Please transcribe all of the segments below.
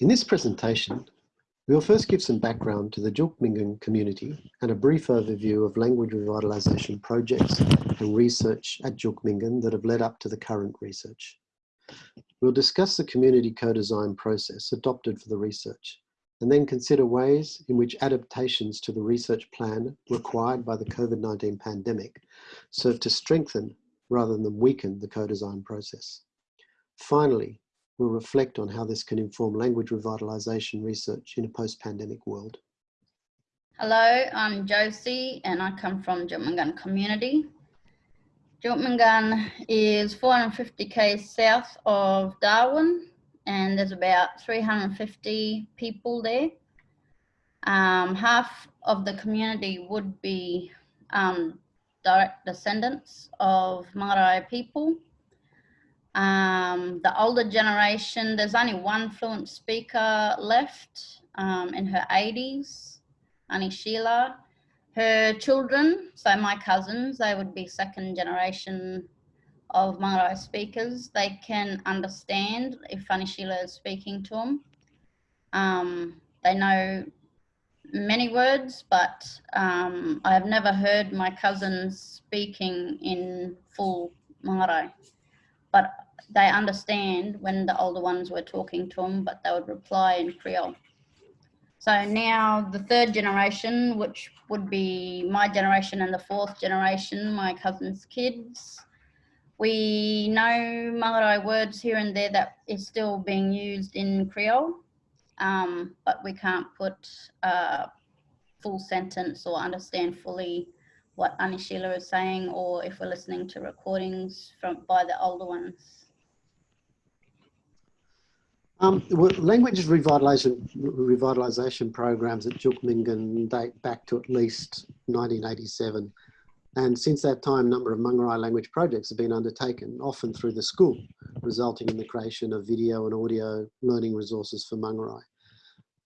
In this presentation, we will first give some background to the Jilkminggan community and a brief overview of language revitalisation projects and research at Jilkminggan that have led up to the current research. We'll discuss the community co-design process adopted for the research and then consider ways in which adaptations to the research plan required by the COVID-19 pandemic serve to strengthen rather than weaken the co-design process. Finally, we'll reflect on how this can inform language revitalisation research in a post-pandemic world. Hello, I'm Josie and I come from Jilkminggan community. Jilkminggan is 450 k's south of Darwin and there's about 350 people there. Um, half of the community would be um, direct descendants of Marae people. Um, the older generation, there's only one fluent speaker left um, in her 80s, Annie Sheila. Her children, so my cousins, they would be second generation of Marae speakers. They can understand if Annie Sheila is speaking to them. Um, they know many words, but um, I have never heard my cousins speaking in full Marae. But they understand when the older ones were talking to them, but they would reply in Creole. So now the third generation, which would be my generation and the fourth generation, my cousin's kids, we know Marae words here and there that is still being used in Creole, um, but we can't put a full sentence or understand fully what Annie Sheila is saying or if we're listening to recordings from by the older ones. Um, language revitalisation, revitalisation programs at Jilkminggan date back to at least 1987. And since that time, a number of Mangarrayi language projects have been undertaken, often through the school, resulting in the creation of video and audio learning resources for Mangarrayi.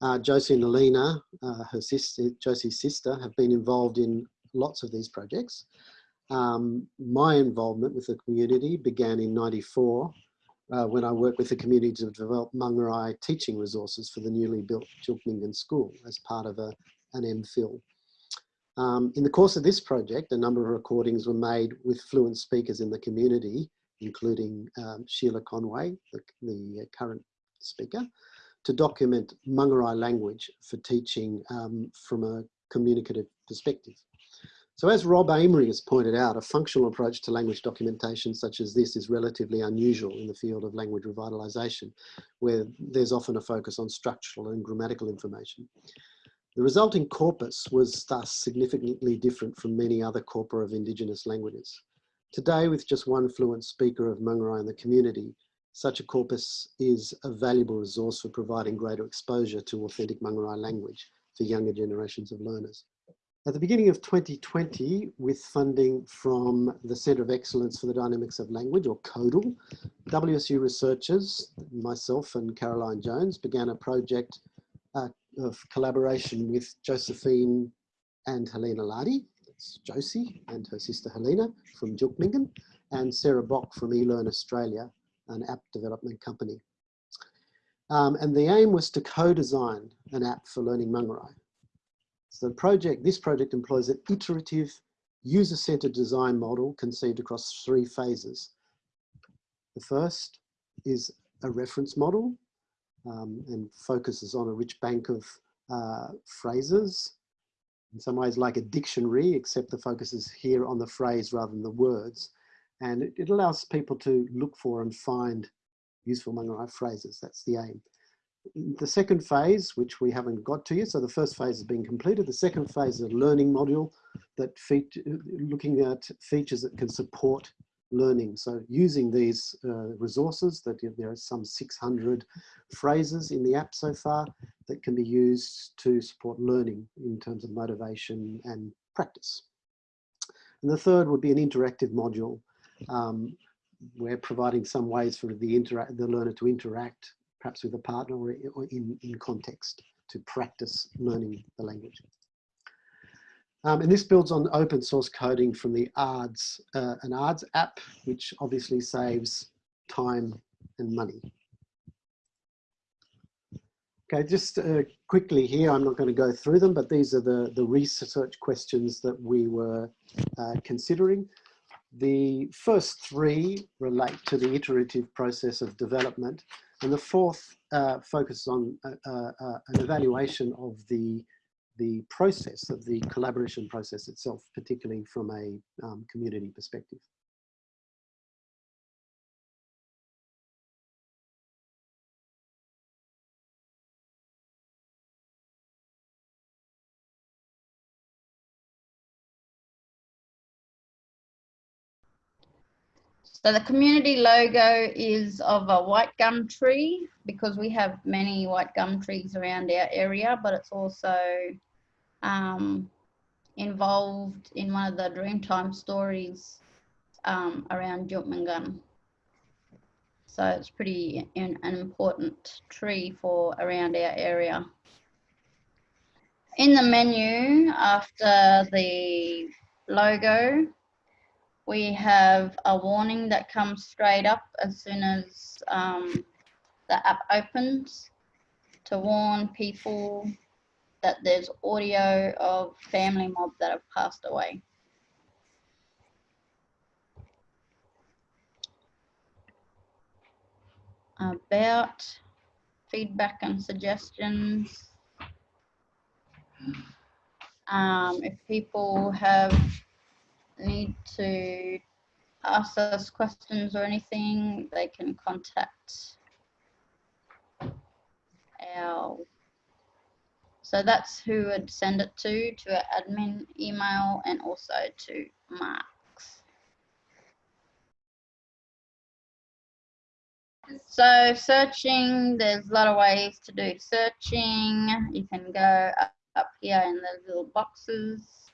Uh, Josie and Alina, uh, her sister, Josie's sister, have been involved in lots of these projects. Um, my involvement with the community began in 94 uh, when I worked with the community to develop Mangarrayi teaching resources for the newly built Jilkminggan School as part of a, an MPhil. Um, in the course of this project, a number of recordings were made with fluent speakers in the community, including um, Sheila Conway, the, the, current speaker, to document Mangarrayi language for teaching um, from a communicative perspective. So as Rob Amery has pointed out, a functional approach to language documentation such as this is relatively unusual in the field of language revitalisation, where there's often a focus on structural and grammatical information. The resulting corpus was thus significantly different from many other corpora of Indigenous languages. Today, with just one fluent speaker of Mangarrayi in the community, such a corpus is a valuable resource for providing greater exposure to authentic Mangarrayi language for younger generations of learners. At the beginning of 2020, with funding from the Centre of Excellence for the Dynamics of Language, or CoEDL, WSU researchers, myself and Caroline Jones, began a project uh, of collaboration with Josephine and Helena Lardy, that's Josie and her sister Helena from Jilkminggan, and Sarah Bock from eLearn Australia, an app development company. Um, and the aim was to co-design an app for learning Mangarrayi. So the project, this project employs an iterative user-centered design model conceived across three phases. The first is a reference model um, and focuses on a rich bank of uh, phrases, in some ways like a dictionary, except the focus is here on the phrase rather than the words. And it, it allows people to look for and find useful Mangarrayi phrases. That's the aim the second phase, which we haven't got to yet, so the first phase has been completed. The second phase is a learning module that looking at features that can support learning. So using these uh, resources, that there are some 600 phrases in the app so far that can be used to support learning in terms of motivation and practice. And the third would be an interactive module. Um, we're providing some ways for the, the learner to interact perhaps with a partner or in, in context to practice learning the language. Um, and this builds on open source coding from the ARDS, uh, an ARDS app, which obviously saves time and money. Okay, just uh, quickly here, I'm not going to go through them, but these are the, the research questions that we were uh, considering. The first three relate to the iterative process of development, and the fourth uh, focuses on uh, uh, uh, an evaluation of the, the process of the collaboration process itself, particularly from a um, community perspective. So the community logo is of a white gum tree because we have many white gum trees around our area, but it's also um, involved in one of the Dreamtime stories um, around Jilkminggan. So it's pretty an important tree for around our area. In the menu, after the logo, we have a warning that comes straight up as soon as um, the app opens to warn people that there's audio of family mob that have passed away. About feedback and suggestions. Um, if people have need to ask us questions or anything, they can contact our so that's who would send it to, to our admin email and also to Mark's. So searching, there's a lot of ways to do searching. You can go up, up here in the little boxes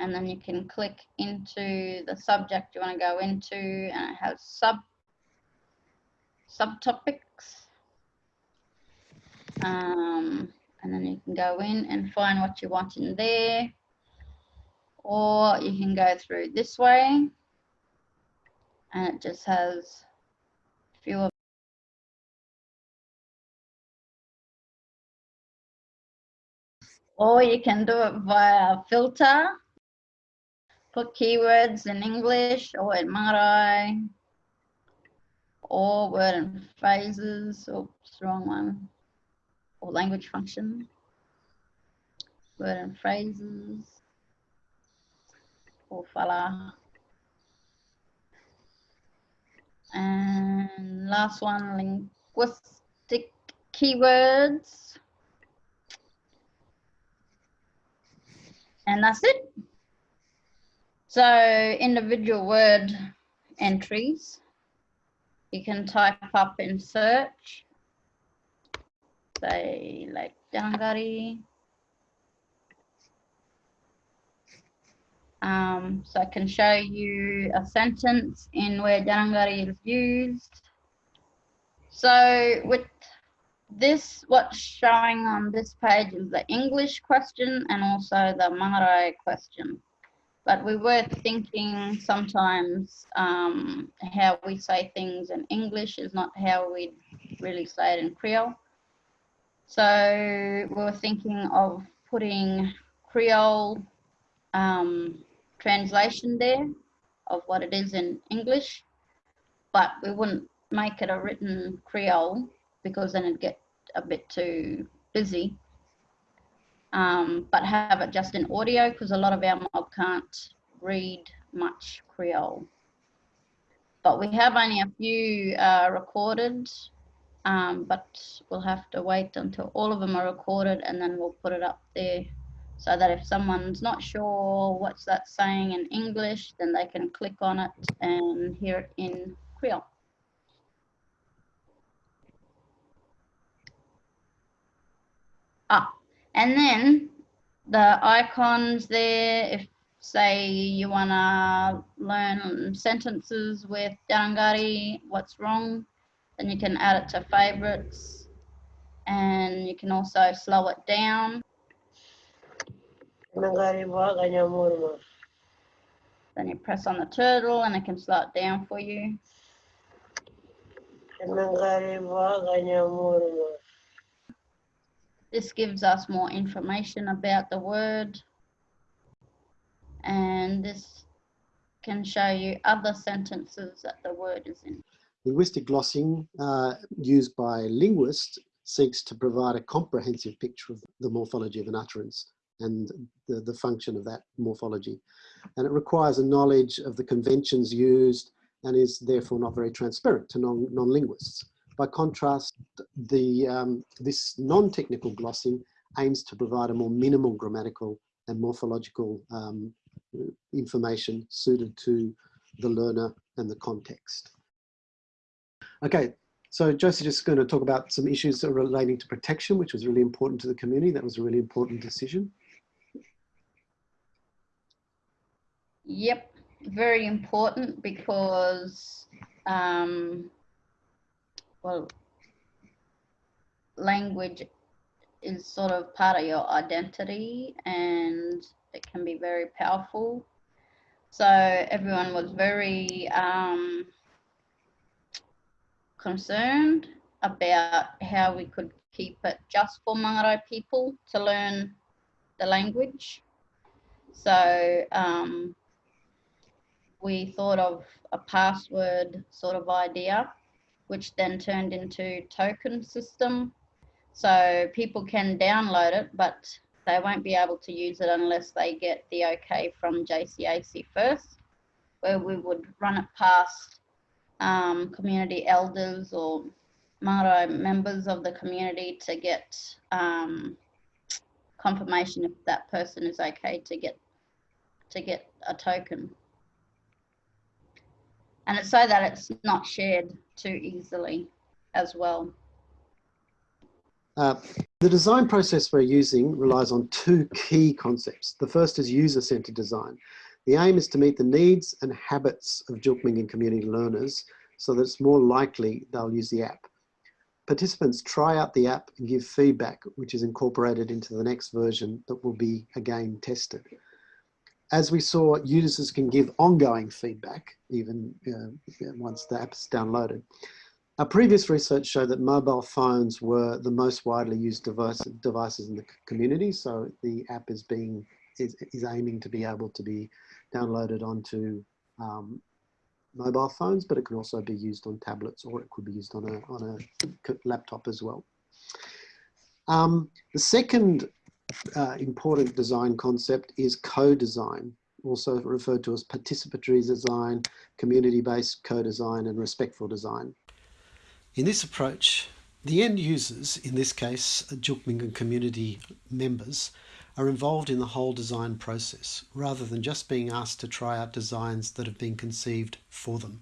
and then you can click into the subject you want to go into and it has sub subtopics. Um, and then you can go in and find what you want in there or you can go through this way and it just has fewer or you can do it via filter put keywords in English or in Marae or word and phrases, oops, wrong one, or language function, word and phrases, or fala. And last one, linguistic keywords. And that's it. So individual word entries, you can type up in search, say like Jangari. Um, so I can show you a sentence in where Jarangari is used. So with this, what's showing on this page is the English question and also the Marae question but we were thinking sometimes um, how we say things in English is not how we'd really say it in Creole. So we were thinking of putting Creole um, translation there of what it is in English, but we wouldn't make it a written Creole because then it'd get a bit too busy um, but have it just in audio because a lot of our mob can't read much Creole. But we have only a few uh, recorded, um, but we'll have to wait until all of them are recorded and then we'll put it up there so that if someone's not sure what's that saying in English, then they can click on it and hear it in Creole. Ah, and then the icons there, if say you want to learn sentences with Darangari, what's wrong, then you can add it to favorites and you can also slow it down. Then you press on the turtle and it can slow it down for you. This gives us more information about the word. And this can show you other sentences that the word is in. Linguistic glossing uh, used by linguists seeks to provide a comprehensive picture of the morphology of an utterance and the, the function of that morphology. And it requires a knowledge of the conventions used and is therefore not very transparent to non, non-linguists. By contrast, the, um, this non-technical glossing aims to provide a more minimal grammatical and morphological um, information suited to the learner and the context. Okay, so Josie's just going to talk about some issues relating to protection, which was really important to the community. That was a really important decision. Yep, very important because, um, well, language is sort of part of your identity and it can be very powerful. So everyone was very um, concerned about how we could keep it just for Mangarrayi people to learn the language. So um, we thought of a password sort of idea, which then turned into token system. So people can download it, but they won't be able to use it unless they get the okay from JCAC first, where we would run it past um, community elders or Marae members of the community to get um, confirmation if that person is okay to get to get a token and it's so that it's not shared too easily as well. Uh, the design process we're using relies on two key concepts. The first is user-centered design. The aim is to meet the needs and habits of Jilkminggan community learners so that it's more likely they'll use the app. Participants try out the app and give feedback, which is incorporated into the next version that will be again tested as we saw, users can give ongoing feedback even uh, once the app is downloaded. Our previous research showed that mobile phones were the most widely used device, devices in the community. So the app is being is, is aiming to be able to be downloaded onto um, mobile phones, but it can also be used on tablets or it could be used on a, on a laptop as well. Um, the second uh, important design concept is co-design, also referred to as participatory design, community-based co-design and respectful design. In this approach, the end users, in this case Jilkminggan community members, are involved in the whole design process rather than just being asked to try out designs that have been conceived for them.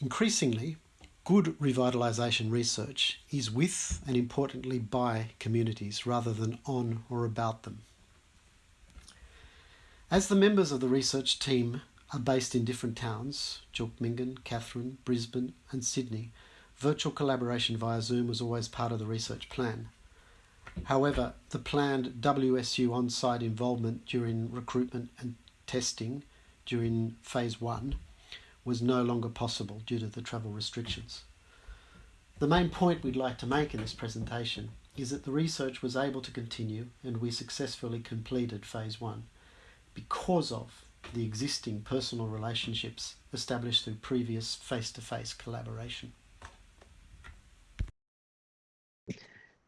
Increasingly, good revitalisation research is with and importantly by communities rather than on or about them. As the members of the research team are based in different towns, Jilkminggan, Katherine, Brisbane and Sydney, virtual collaboration via Zoom was always part of the research plan. However, the planned WSU on-site involvement during recruitment and testing during phase one was no longer possible due to the travel restrictions. The main point we'd like to make in this presentation is that the research was able to continue and we successfully completed phase one because of the existing personal relationships established through previous face-to-face -face collaboration.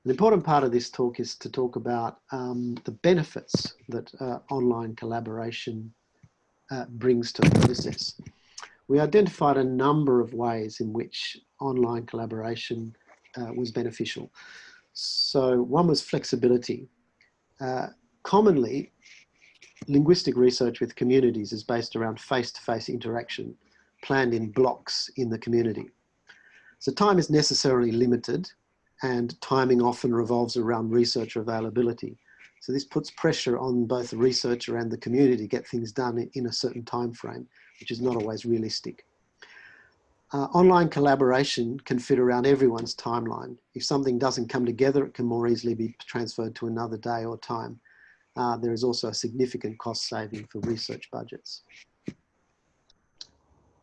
An important part of this talk is to talk about um, the benefits that uh, online collaboration uh, brings to the process we identified a number of ways in which online collaboration uh, was beneficial. So one was flexibility. Uh, commonly, linguistic research with communities is based around face-to-face -face interaction planned in blocks in the community. So time is necessarily limited and timing often revolves around researcher availability. So this puts pressure on both the researcher and the community to get things done in a certain time frame which is not always realistic. Uh, online collaboration can fit around everyone's timeline. If something doesn't come together, it can more easily be transferred to another day or time. Uh, there is also a significant cost saving for research budgets.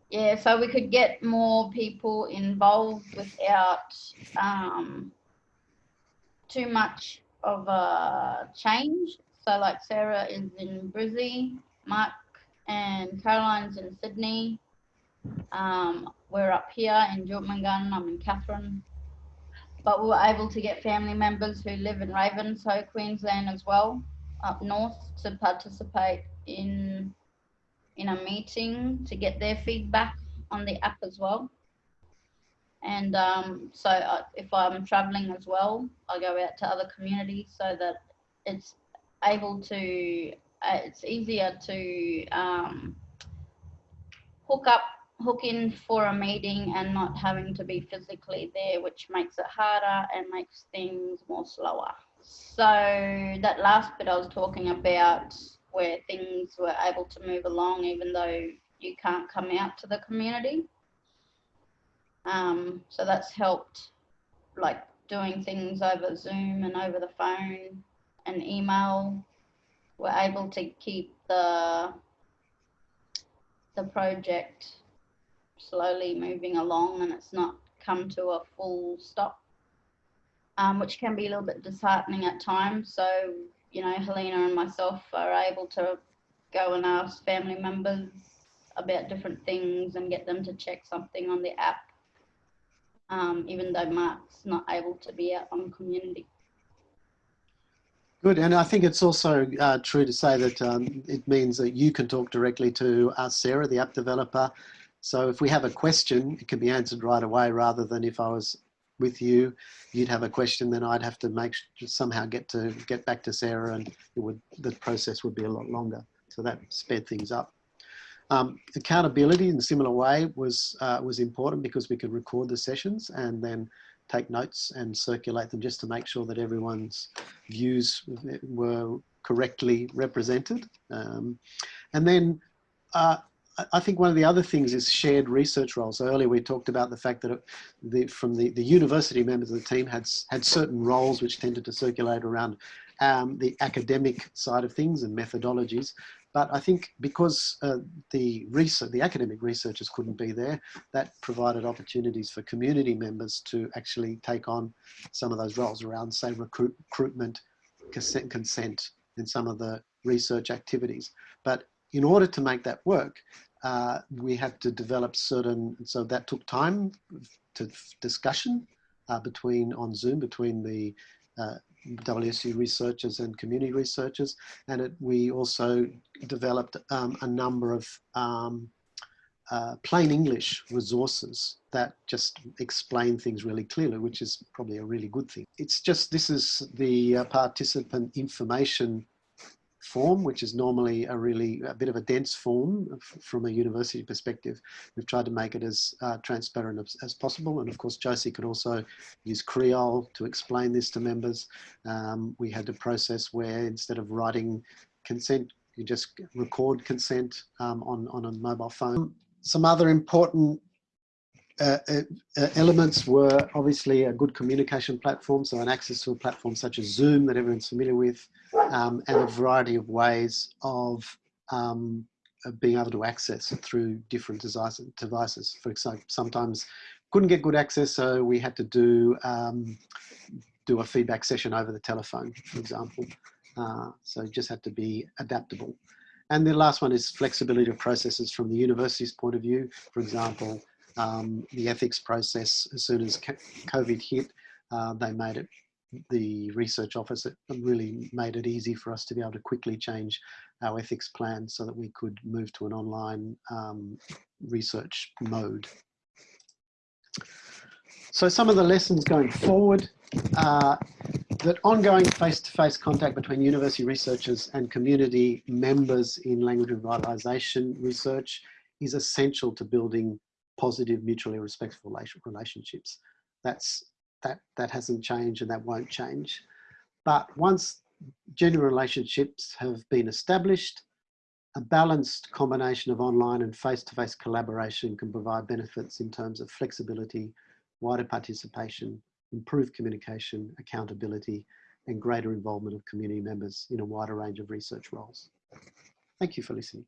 Yeah, so we could get more people involved without um, too much of a change. So like Sarah is in Brizzy, Mark and Caroline's in Sydney. Um, we're up here in Jilkminggan, I'm in Katherine. But we were able to get family members who live in Ravenshoe, Queensland as well, up north to participate in in a meeting to get their feedback on the app as well. And um, so I, if I'm traveling as well, I go out to other communities so that it's able to, uh, it's easier to um, hook up, hook in for a meeting and not having to be physically there, which makes it harder and makes things more slower. So that last bit I was talking about where things were able to move along even though you can't come out to the community. Um, so that's helped like doing things over Zoom and over the phone and email. We're able to keep the the project slowly moving along and it's not come to a full stop, um, which can be a little bit disheartening at times. So, you know, Helena and myself are able to go and ask family members about different things and get them to check something on the app um, even though Mark's not able to be out on community. Good, and I think it's also uh, true to say that um, it means that you can talk directly to us, Sarah, the app developer. So if we have a question, it can be answered right away rather than if I was with you, you'd have a question, then I'd have to make somehow get to get back to Sarah and it would the process would be a lot longer. So that sped things up. Um, accountability in a similar way was, uh, was important because we could record the sessions and then take notes and circulate them just to make sure that everyone's views were correctly represented. Um, and then uh, I think one of the other things is shared research roles. So earlier we talked about the fact that the, from the, the university members of the team had, had certain roles which tended to circulate around um, the academic side of things and methodologies. But I think because uh, the research, the academic researchers couldn't be there, that provided opportunities for community members to actually take on some of those roles around, say, recruit, recruitment, consent, consent, and some of the research activities. But in order to make that work, uh, we had to develop certain, so that took time to discussion uh, between on Zoom between the uh, WSU researchers and community researchers. And it, we also developed um, a number of um, uh, plain English resources that just explain things really clearly, which is probably a really good thing. It's just, this is the uh, participant information form, which is normally a really a bit of a dense form from a university perspective. We've tried to make it as uh, transparent as, as, possible. And of course, Josie could also use Creole to explain this to members. Um, we had a process where instead of writing consent, you just record consent um, on, on a mobile phone. Some other important uh, uh, uh, elements were obviously a good communication platform, so an access to a platform such as Zoom that everyone's familiar with, um, and a variety of ways of um, being able to access through different devices. For example, sometimes couldn't get good access, so we had to do um, do a feedback session over the telephone, for example. Uh, so just had to be adaptable. And the last one is flexibility of processes from the university's point of view. For example, um, the ethics process as soon as COVID hit. Uh, they made it, the research office really made it easy for us to be able to quickly change our ethics plan so that we could move to an online um, research mode. So some of the lessons going forward, uh, that ongoing face-to-face -face contact between university researchers and community members in language revitalisation research is essential to building positive, mutually respectful relationships. That's, that, that hasn't changed and that won't change. But once genuine relationships have been established, a balanced combination of online and face-to-face -face collaboration can provide benefits in terms of flexibility, wider participation, improved communication, accountability, and greater involvement of community members in a wider range of research roles. Thank you for listening.